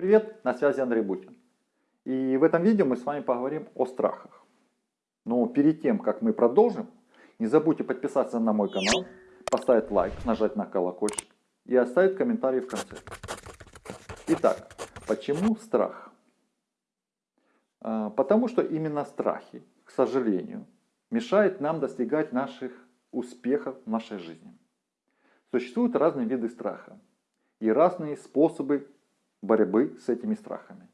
Привет, на связи Андрей Бутин. И в этом видео мы с вами поговорим о страхах. Но перед тем, как мы продолжим, не забудьте подписаться на мой канал, поставить лайк, нажать на колокольчик и оставить комментарий в конце. Итак, почему страх? А, потому что именно страхи, к сожалению, мешают нам достигать наших успехов в нашей жизни. Существуют разные виды страха и разные способы борьбы с этими страхами.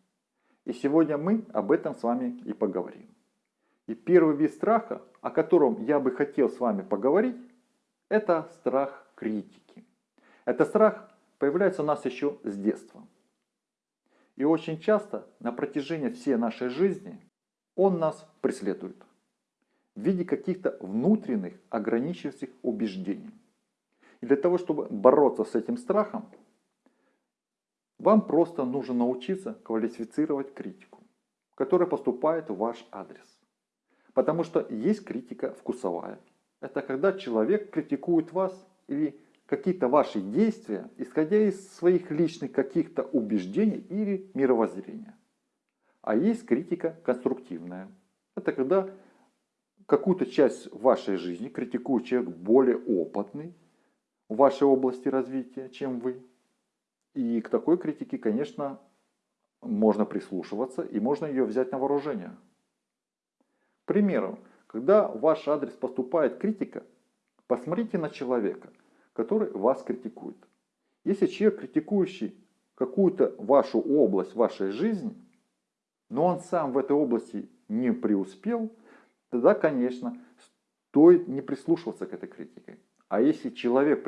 И сегодня мы об этом с вами и поговорим. И первый вид страха, о котором я бы хотел с вами поговорить, это страх критики. Этот страх появляется у нас еще с детства. И очень часто на протяжении всей нашей жизни он нас преследует в виде каких-то внутренних ограничивающих убеждений. И для того, чтобы бороться с этим страхом, вам просто нужно научиться квалифицировать критику, которая поступает в ваш адрес. Потому что есть критика вкусовая. Это когда человек критикует вас или какие-то ваши действия, исходя из своих личных каких-то убеждений или мировоззрения. А есть критика конструктивная. Это когда какую-то часть вашей жизни критикует человек более опытный в вашей области развития, чем вы. И к такой критике, конечно, можно прислушиваться и можно ее взять на вооружение. К примеру, когда в ваш адрес поступает критика, посмотрите на человека, который вас критикует. Если человек, критикующий какую-то вашу область вашей жизни, но он сам в этой области не преуспел, тогда, конечно, стоит не прислушиваться к этой критике. А если человек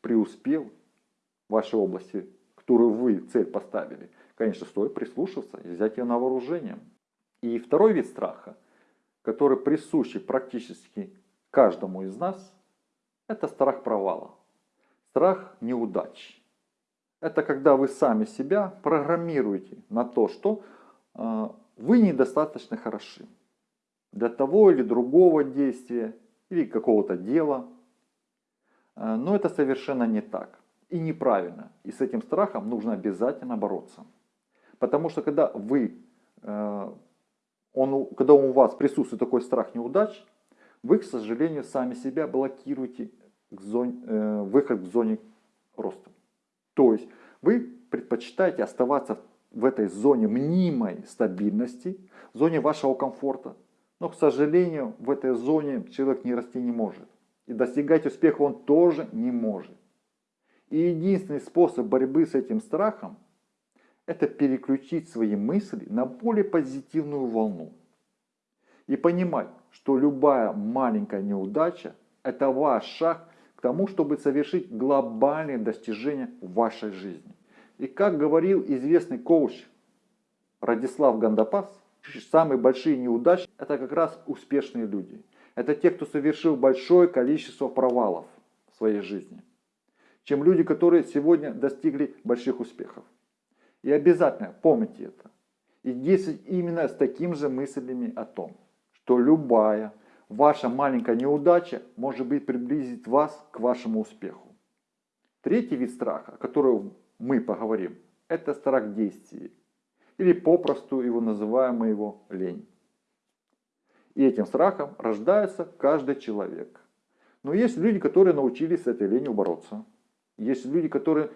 преуспел в вашей области которую вы цель поставили, конечно, стоит прислушаться и взять ее на вооружение. И второй вид страха, который присущий практически каждому из нас, это страх провала, страх неудач. Это когда вы сами себя программируете на то, что э, вы недостаточно хороши для того или другого действия или какого-то дела. Э, но это совершенно не так и неправильно. И с этим страхом нужно обязательно бороться. Потому что когда вы, э, он, когда у вас присутствует такой страх неудач, вы, к сожалению, сами себя блокируете к зоне, э, выход в зоне роста. То есть вы предпочитаете оставаться в этой зоне мнимой стабильности, в зоне вашего комфорта. Но, к сожалению, в этой зоне человек не расти не может. И достигать успеха он тоже не может. И единственный способ борьбы с этим страхом – это переключить свои мысли на более позитивную волну. И понимать, что любая маленькая неудача – это ваш шаг к тому, чтобы совершить глобальные достижения в вашей жизни. И как говорил известный коуч Радислав Гандапас, самые большие неудачи – это как раз успешные люди. Это те, кто совершил большое количество провалов в своей жизни чем люди, которые сегодня достигли больших успехов. И обязательно помните это. И действуйте именно с таким же мыслями о том, что любая ваша маленькая неудача может быть приблизить вас к вашему успеху. Третий вид страха, о котором мы поговорим, это страх действий. Или попросту его называем мы его лень. И этим страхом рождается каждый человек. Но есть люди, которые научились с этой ленью бороться. Есть люди, которые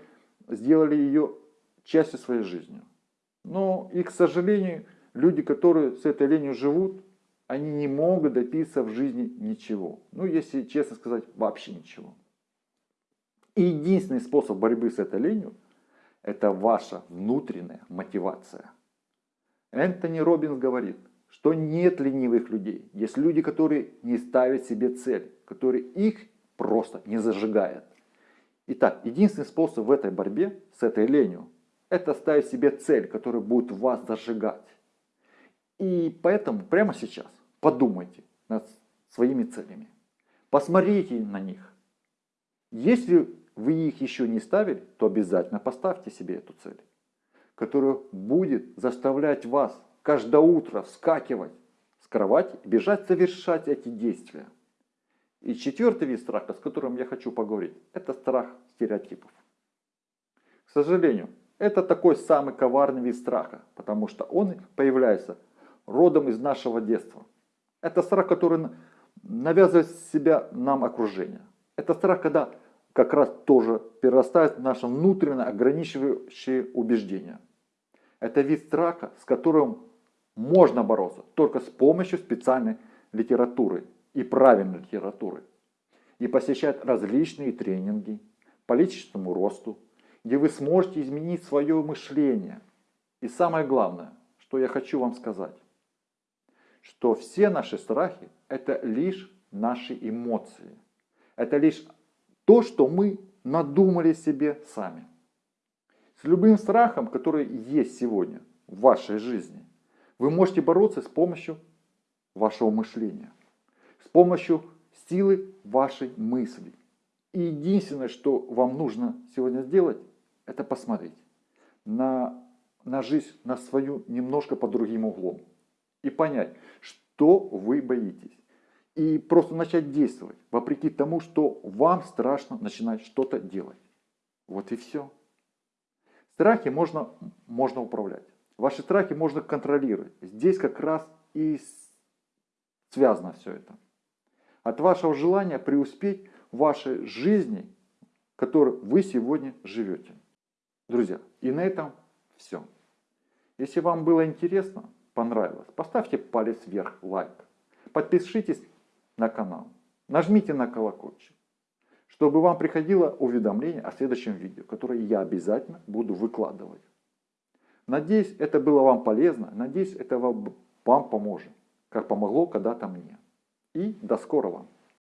сделали ее частью своей жизни. Но и, к сожалению, люди, которые с этой ленью живут, они не могут добиться в жизни ничего. Ну, если честно сказать, вообще ничего. И единственный способ борьбы с этой ленью – это ваша внутренняя мотивация. Энтони Робинс говорит, что нет ленивых людей. Есть люди, которые не ставят себе цель, которые их просто не зажигают. Итак, единственный способ в этой борьбе с этой ленью – это ставить себе цель, которая будет вас зажигать. И поэтому прямо сейчас подумайте над своими целями. Посмотрите на них. Если вы их еще не ставили, то обязательно поставьте себе эту цель, которая будет заставлять вас каждое утро вскакивать с кровати и бежать совершать эти действия. И четвертый вид страха, с которым я хочу поговорить, это страх стереотипов. К сожалению, Это такой самый коварный вид страха, потому что он появляется родом из нашего детства. Это страх, который навязывает себя нам окружение. Это страх, когда как раз тоже перерастает наше внутреннее ограничивающее убеждение. Это вид страха, с которым можно бороться только с помощью специальной литературы и правильной литературы. И посещать различные тренинги по личностному росту, где вы сможете изменить свое мышление. И самое главное, что я хочу вам сказать, что все наши страхи – это лишь наши эмоции. Это лишь то, что мы надумали себе сами. С любым страхом, который есть сегодня в вашей жизни, вы можете бороться с помощью вашего мышления, помощью силы вашей мысли. И единственное, что вам нужно сегодня сделать, это посмотреть на, на жизнь, на свою немножко под другим углом. И понять, что вы боитесь. И просто начать действовать, вопреки тому, что вам страшно начинать что-то делать. Вот и все. Страхи можно, можно управлять. Ваши страхи можно контролировать. Здесь как раз и связано все это. От вашего желания преуспеть в вашей жизни, которой вы сегодня живете. Друзья, и на этом все. Если вам было интересно, понравилось, поставьте палец вверх, лайк. Подпишитесь на канал. Нажмите на колокольчик, чтобы вам приходило уведомление о следующем видео, которое я обязательно буду выкладывать. Надеюсь, это было вам полезно. Надеюсь, это вам поможет, как помогло когда-то мне. И до скорого!